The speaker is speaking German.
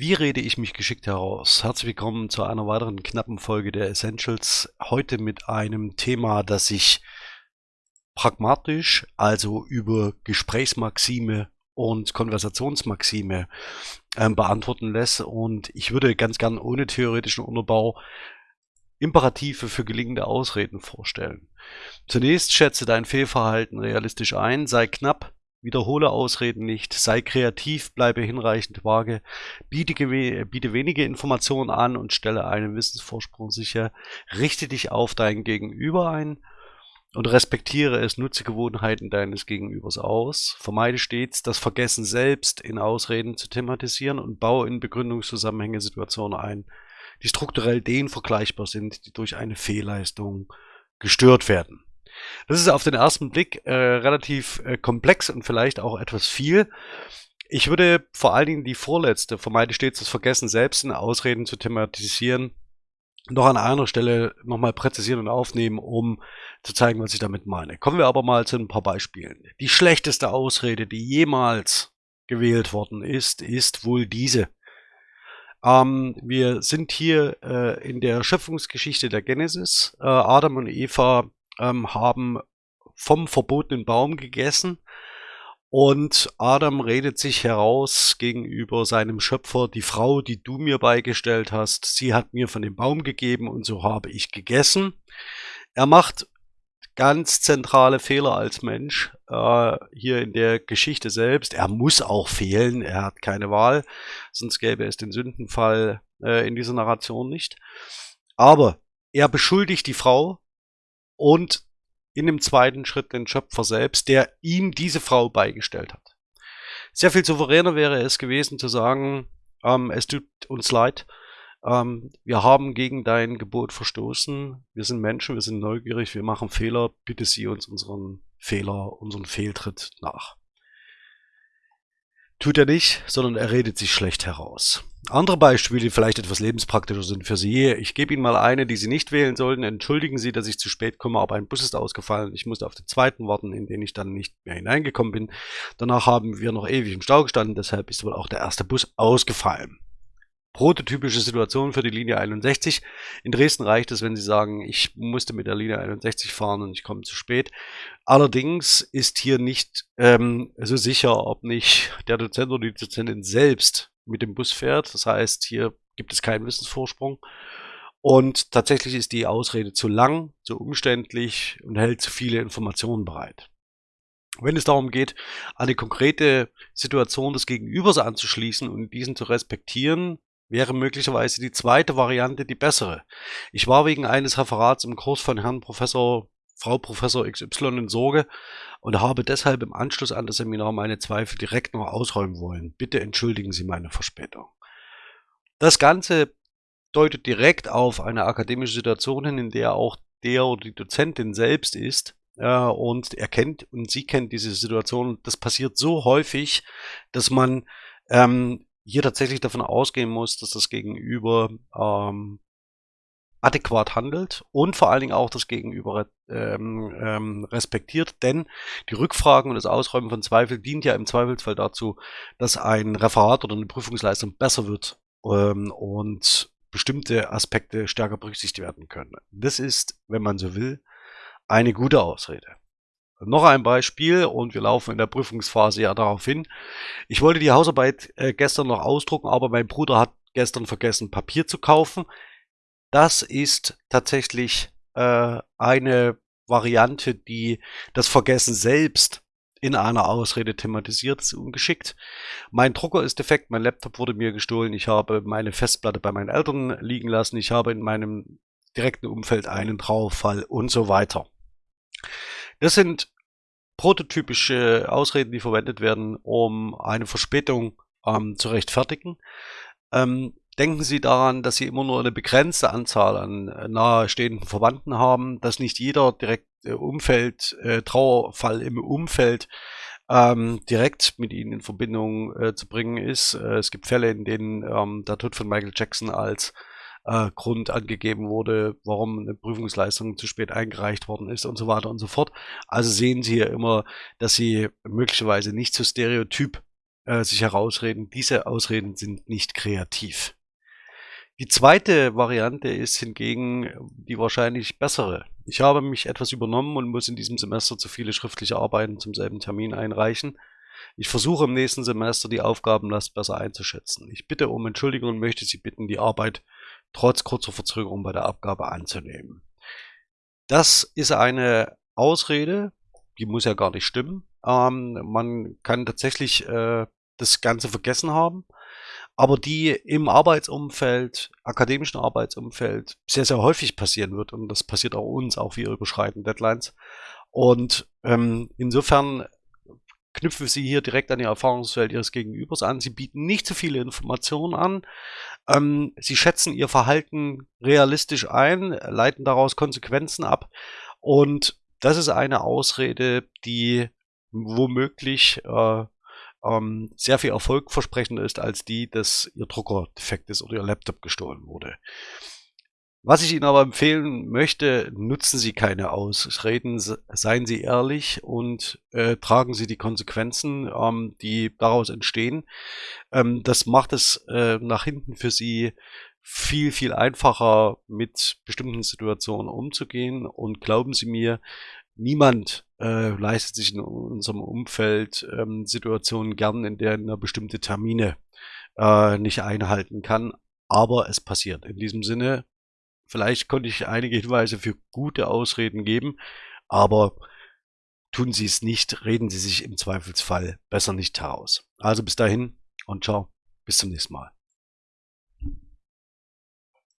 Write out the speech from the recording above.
Wie rede ich mich geschickt heraus? Herzlich willkommen zu einer weiteren knappen Folge der Essentials. Heute mit einem Thema, das sich pragmatisch, also über Gesprächsmaxime und Konversationsmaxime äh, beantworten lässt. Und ich würde ganz gern ohne theoretischen Unterbau Imperative für gelingende Ausreden vorstellen. Zunächst schätze dein Fehlverhalten realistisch ein, sei knapp, Wiederhole Ausreden nicht, sei kreativ, bleibe hinreichend vage, biete, biete wenige Informationen an und stelle einen Wissensvorsprung sicher, richte dich auf dein Gegenüber ein und respektiere es, nutze Gewohnheiten deines Gegenübers aus, vermeide stets das Vergessen selbst in Ausreden zu thematisieren und baue in Begründungszusammenhänge Situationen ein, die strukturell denen vergleichbar sind, die durch eine Fehlleistung gestört werden. Das ist auf den ersten Blick äh, relativ äh, komplex und vielleicht auch etwas viel. Ich würde vor allen Dingen die vorletzte, vermeide stets das Vergessen, selbst in Ausreden zu thematisieren, noch an einer Stelle nochmal präzisieren und aufnehmen, um zu zeigen, was ich damit meine. Kommen wir aber mal zu ein paar Beispielen. Die schlechteste Ausrede, die jemals gewählt worden ist, ist wohl diese. Ähm, wir sind hier äh, in der Schöpfungsgeschichte der Genesis. Äh, Adam und Eva ähm, haben vom verbotenen Baum gegessen und Adam redet sich heraus gegenüber seinem Schöpfer, die Frau, die du mir beigestellt hast, sie hat mir von dem Baum gegeben und so habe ich gegessen. Er macht ganz zentrale Fehler als Mensch äh, hier in der Geschichte selbst. Er muss auch fehlen, er hat keine Wahl, sonst gäbe es den Sündenfall äh, in dieser Narration nicht. Aber er beschuldigt die Frau und in dem zweiten Schritt den Schöpfer selbst, der ihm diese Frau beigestellt hat. Sehr viel souveräner wäre es gewesen zu sagen, ähm, es tut uns leid, ähm, wir haben gegen dein Gebot verstoßen, wir sind Menschen, wir sind neugierig, wir machen Fehler, bitte sieh uns unseren Fehler, unseren Fehltritt nach. Tut er nicht, sondern er redet sich schlecht heraus. Andere Beispiele, die vielleicht etwas lebenspraktischer sind für Sie. Ich gebe Ihnen mal eine, die Sie nicht wählen sollten. Entschuldigen Sie, dass ich zu spät komme, aber ein Bus ist ausgefallen. Ich musste auf den zweiten warten, in den ich dann nicht mehr hineingekommen bin. Danach haben wir noch ewig im Stau gestanden, deshalb ist wohl auch der erste Bus ausgefallen. Prototypische Situation für die Linie 61. In Dresden reicht es, wenn Sie sagen, ich musste mit der Linie 61 fahren und ich komme zu spät. Allerdings ist hier nicht ähm, so sicher, ob nicht der Dozent oder die Dozentin selbst mit dem Bus fährt. Das heißt, hier gibt es keinen Wissensvorsprung. Und tatsächlich ist die Ausrede zu lang, zu umständlich und hält zu viele Informationen bereit. Wenn es darum geht, eine konkrete Situation des Gegenübers anzuschließen und diesen zu respektieren, wäre möglicherweise die zweite Variante die bessere. Ich war wegen eines Referats im Kurs von Herrn Professor, Frau Professor XY in Sorge und habe deshalb im Anschluss an das Seminar meine Zweifel direkt noch ausräumen wollen. Bitte entschuldigen Sie meine Verspätung. Das Ganze deutet direkt auf eine akademische Situation hin, in der auch der oder die Dozentin selbst ist äh, und er kennt und sie kennt diese Situation. Das passiert so häufig, dass man ähm, hier tatsächlich davon ausgehen muss, dass das Gegenüber ähm, adäquat handelt und vor allen Dingen auch das Gegenüber ähm, ähm, respektiert, denn die Rückfragen und das Ausräumen von Zweifel dient ja im Zweifelsfall dazu, dass ein Referat oder eine Prüfungsleistung besser wird ähm, und bestimmte Aspekte stärker berücksichtigt werden können. Das ist, wenn man so will, eine gute Ausrede. Noch ein Beispiel und wir laufen in der Prüfungsphase ja darauf hin. Ich wollte die Hausarbeit äh, gestern noch ausdrucken, aber mein Bruder hat gestern vergessen, Papier zu kaufen. Das ist tatsächlich äh, eine Variante, die das Vergessen selbst in einer Ausrede thematisiert, ist ungeschickt. Mein Drucker ist defekt, mein Laptop wurde mir gestohlen, ich habe meine Festplatte bei meinen Eltern liegen lassen, ich habe in meinem direkten Umfeld einen Trauerfall und so weiter. Das sind prototypische Ausreden, die verwendet werden, um eine Verspätung ähm, zu rechtfertigen. Ähm, denken Sie daran, dass Sie immer nur eine begrenzte Anzahl an äh, nahestehenden Verwandten haben, dass nicht jeder direkt äh, Umfeld, äh, Trauerfall im Umfeld ähm, direkt mit ihnen in Verbindung äh, zu bringen ist. Äh, es gibt Fälle, in denen ähm, der Tod von Michael Jackson als äh, Grund angegeben wurde, warum eine Prüfungsleistung zu spät eingereicht worden ist und so weiter und so fort. Also sehen Sie hier immer, dass Sie möglicherweise nicht so stereotyp äh, sich herausreden. Diese Ausreden sind nicht kreativ. Die zweite Variante ist hingegen die wahrscheinlich bessere. Ich habe mich etwas übernommen und muss in diesem Semester zu viele schriftliche Arbeiten zum selben Termin einreichen. Ich versuche im nächsten Semester die Aufgabenlast besser einzuschätzen. Ich bitte um Entschuldigung und möchte Sie bitten, die Arbeit trotz kurzer Verzögerung bei der Abgabe anzunehmen. Das ist eine Ausrede, die muss ja gar nicht stimmen. Ähm, man kann tatsächlich äh, das Ganze vergessen haben, aber die im Arbeitsumfeld, akademischen Arbeitsumfeld, sehr, sehr häufig passieren wird. Und das passiert auch uns, auch wir überschreiten Deadlines. Und ähm, insofern knüpfen Sie hier direkt an Ihr Erfahrungsfeld Ihres Gegenübers an. Sie bieten nicht zu viele Informationen an. Ähm, Sie schätzen Ihr Verhalten realistisch ein, leiten daraus Konsequenzen ab. Und das ist eine Ausrede, die womöglich äh, ähm, sehr viel erfolgversprechender ist als die, dass Ihr Drucker defekt ist oder Ihr Laptop gestohlen wurde. Was ich Ihnen aber empfehlen möchte, nutzen Sie keine Ausreden, seien Sie ehrlich und äh, tragen Sie die Konsequenzen, ähm, die daraus entstehen. Ähm, das macht es äh, nach hinten für Sie viel, viel einfacher, mit bestimmten Situationen umzugehen. Und glauben Sie mir, niemand äh, leistet sich in unserem Umfeld ähm, Situationen gern, in denen er bestimmte Termine äh, nicht einhalten kann. Aber es passiert. In diesem Sinne, Vielleicht konnte ich einige Hinweise für gute Ausreden geben, aber tun Sie es nicht, reden Sie sich im Zweifelsfall besser nicht heraus. Also bis dahin und ciao, bis zum nächsten Mal.